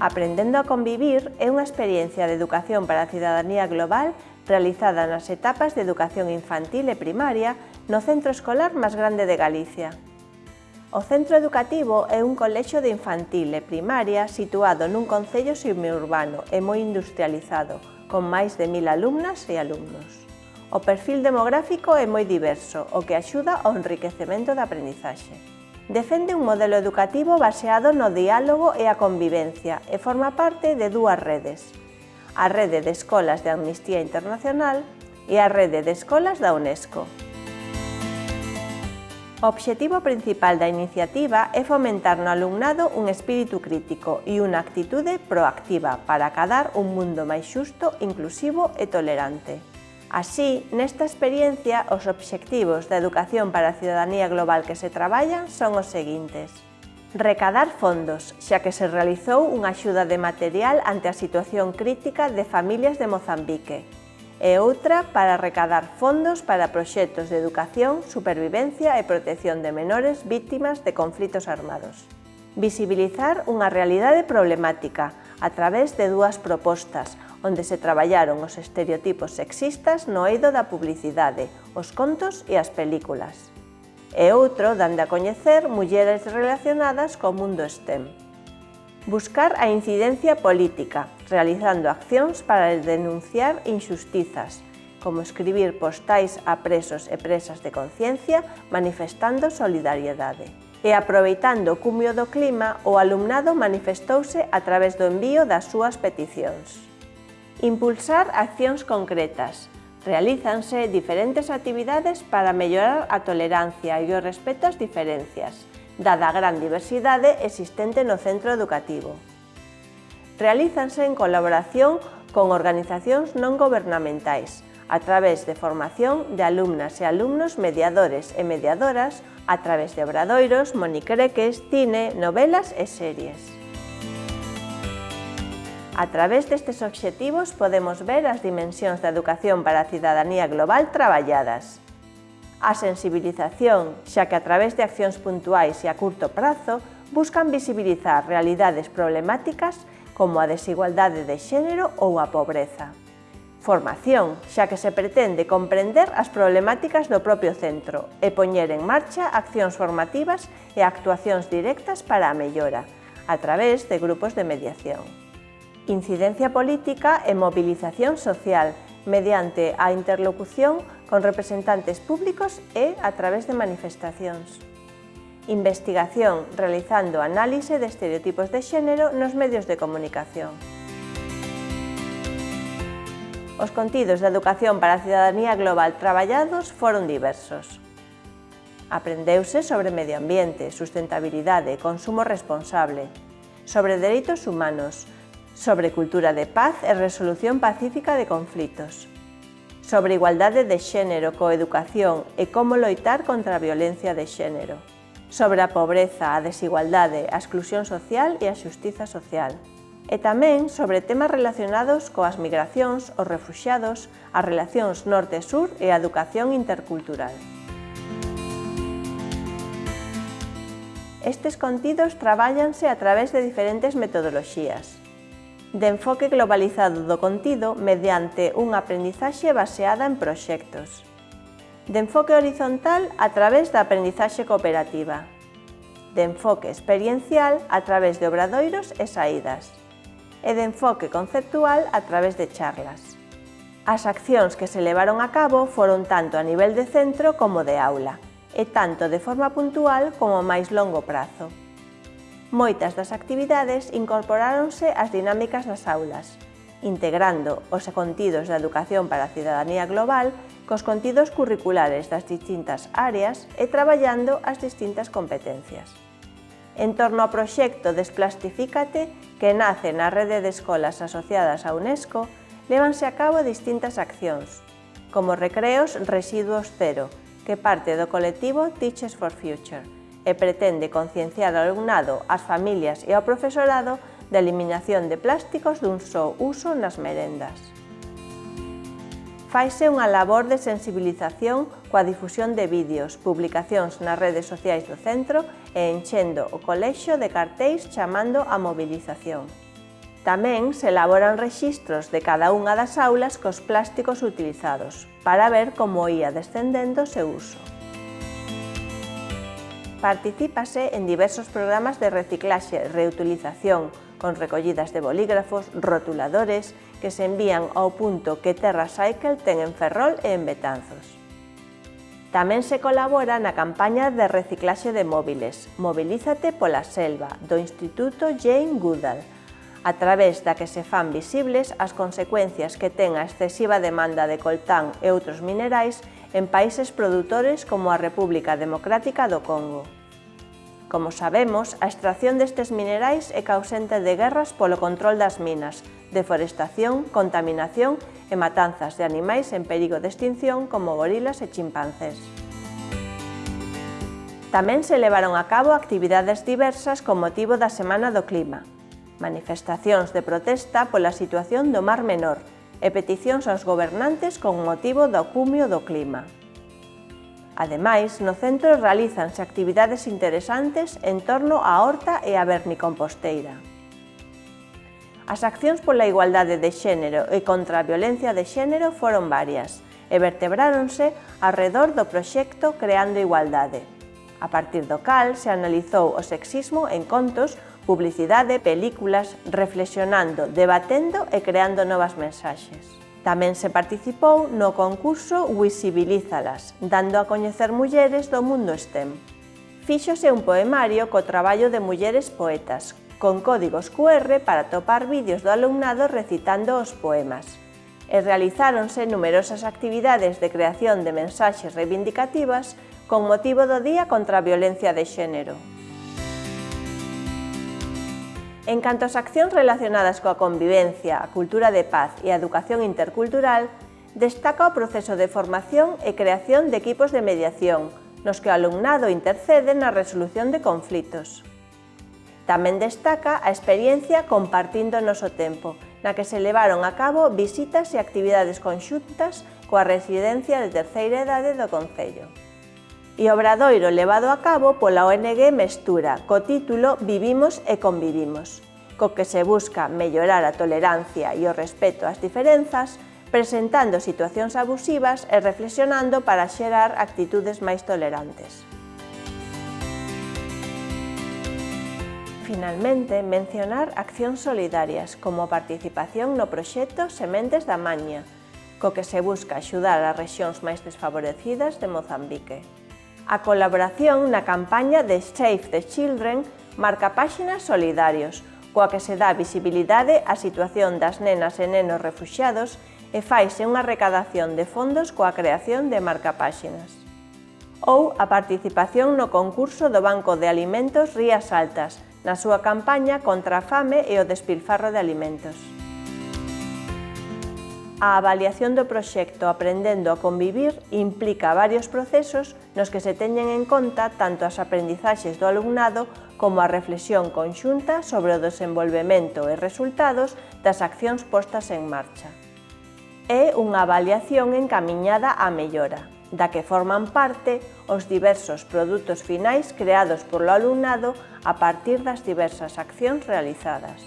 Aprendendo a convivir é unha experiencia de educación para a cidadanía global realizada nas etapas de educación infantil e primaria no centro escolar máis grande de Galicia. O centro educativo é un colexio de infantil e primaria situado nun concello semiurbano e moi industrializado, con máis de mil alumnas e alumnos. O perfil demográfico é moi diverso, o que axuda ao enriquecemento da aprendizaxe defende un modelo educativo baseado no diálogo e a convivencia e forma parte de dúas redes, a Rede de Escolas de Amnistía Internacional e a Rede de Escolas da UNESCO. O obxectivo principal da iniciativa é fomentar no alumnado un espírito crítico e unha actitude proactiva para acadar un mundo máis xusto, inclusivo e tolerante. Así, nesta experiencia, os obxectivos da educación para a ciudadanía global que se traballan son os seguintes. Recadar fondos, xa que se realizou unha axuda de material ante a situación crítica de familias de Mozambique, e outra para recadar fondos para proxectos de educación, supervivencia e protección de menores vítimas de conflitos armados. Visibilizar unha realidade problemática, a través de dúas propostas, onde se traballaron os estereotipos sexistas no eido da publicidade, os contos e as películas. E outro dande a coñecer mulleres relacionadas co mundo STEM. Buscar a incidencia política, realizando accións para denunciar injustizas, como escribir postais a presos e presas de conciencia manifestando solidariedade e aproveitando o cumio do clima, o alumnado manifestouse a través do envío das súas peticións. Impulsar accións concretas. Realízanse diferentes actividades para mellorar a tolerancia e o respeto ás diferencias, dada a gran diversidade existente no centro educativo. Realízanse en colaboración con organizacións non gobernamentais, a través de formación de alumnas e alumnos mediadores e mediadoras a través de obradoiros, monicreques, cine, novelas e series. A través destes obxectivos podemos ver as dimensións da educación para a cidadanía global traballadas. A sensibilización, xa que a través de accións puntuais e a curto prazo, buscan visibilizar realidades problemáticas como a desigualdade de xénero ou a pobreza. Formación, xa que se pretende comprender as problemáticas do propio centro e poñer en marcha accións formativas e actuacións directas para a mellora, a través de grupos de mediación. Incidencia política e mobilización social, mediante a interlocución con representantes públicos e a través de manifestacións. Investigación realizando análise de estereotipos de xénero nos medios de comunicación. Os contidos da educación para a cidadanía global traballados foron diversos. Aprendeuse sobre medio ambiente, sustentabilidade, consumo responsable, sobre dereitos humanos, sobre cultura de paz e resolución pacífica de conflitos, sobre igualdade de xénero, coeducación e como loitar contra a violencia de xénero, sobre a pobreza, a desigualdade, a exclusión social e a xustiza social e tamén sobre temas relacionados coas migracións, os refuxiados, as relacións norte-sur e a educación intercultural. Estes contidos traballanse a través de diferentes metodoloxías. De enfoque globalizado do contido mediante unha aprendizaxe baseada en proxectos. De enfoque horizontal a través da aprendizaxe cooperativa. De enfoque experiencial a través de obradoiros e saídas e de enfoque conceptual a través de charlas. As accións que se levaron a cabo foron tanto a nivel de centro como de aula, e tanto de forma puntual como a máis longo prazo. Moitas das actividades incorporáronse ás dinámicas das aulas, integrando os contidos da educación para a cidadanía global cos contidos curriculares das distintas áreas e traballando as distintas competencias en torno ao proxecto Desplastifícate que nace na rede de escolas asociadas á UNESCO, levanse a cabo distintas accións, como Recreos Residuos Cero, que parte do colectivo Teachers for Future e pretende concienciar ao alumnado, ás familias e ao profesorado da eliminación de plásticos dun só uso nas merendas. Faise unha labor de sensibilización coa difusión de vídeos, publicacións nas redes sociais do centro e enchendo o colexio de cartéis chamando a mobilización. Tamén se elaboran rexistros de cada unha das aulas cos plásticos utilizados, para ver como ia descendendo o seu uso. Particípase en diversos programas de reciclaxe, reutilización, con recollidas de bolígrafos, rotuladores, que se envían ao punto que Terra Cycle ten en Ferrol e en Betanzos. Tamén se colabora na campaña de reciclaxe de móviles Mobilízate pola selva do Instituto Jane Goodall, a través da que se fan visibles as consecuencias que ten a excesiva demanda de coltán e outros minerais en países produtores como a República Democrática do Congo. Como sabemos, a extracción destes minerais é causente de guerras polo control das minas, deforestación, contaminación e matanzas de animais en perigo de extinción como gorilas e chimpancés. Tamén se levaron a cabo actividades diversas con motivo da Semana do Clima, manifestacións de protesta pola situación do Mar Menor e peticións aos gobernantes con motivo do cumio do clima. Ademais, no centro realízanse actividades interesantes en torno á horta e a vernicomposteira. As accións pola igualdade de xénero e contra a violencia de xénero foron varias e vertebráronse arredor do proxecto Creando Igualdade, a partir do cal se analizou o sexismo en contos, publicidade, películas, reflexionando, debatendo e creando novas mensaxes. Tamén se participou no concurso Visibilízalas, dando a coñecer mulleres do mundo STEM. Fíxose un poemario co traballo de mulleres poetas, con códigos QR para topar vídeos do alumnado recitando os poemas. E realizáronse numerosas actividades de creación de mensaxes reivindicativas con motivo do Día contra a Violencia de Xénero. En canto ás accións relacionadas coa convivencia, a cultura de paz e a educación intercultural, destaca o proceso de formación e creación de equipos de mediación, nos que o alumnado intercede na resolución de conflitos. Tamén destaca a experiencia compartindo o noso tempo, na que se levaron a cabo visitas e actividades conxuntas coa residencia de terceira edade do Concello e obradoiro levado a cabo pola ONG Mestura, co título Vivimos e convivimos, co que se busca mellorar a tolerancia e o respeto ás diferenzas, presentando situacións abusivas e reflexionando para xerar actitudes máis tolerantes. Finalmente, mencionar accións solidarias como a participación no proxecto Sementes da Maña, co que se busca axudar ás rexións máis desfavorecidas de Mozambique a colaboración na campaña de Save the Children marca páxinas Solidarios, coa que se dá visibilidade á situación das nenas e nenos refuxiados e faise unha recadación de fondos coa creación de marcapáxinas. Ou a participación no concurso do Banco de Alimentos Rías Altas, na súa campaña contra a fame e o despilfarro de alimentos. A avaliación do proxecto Aprendendo a Convivir implica varios procesos nos que se teñen en conta tanto as aprendizaxes do alumnado como a reflexión conxunta sobre o desenvolvemento e resultados das accións postas en marcha. É unha avaliación encamiñada á mellora, da que forman parte os diversos produtos finais creados polo alumnado a partir das diversas accións realizadas.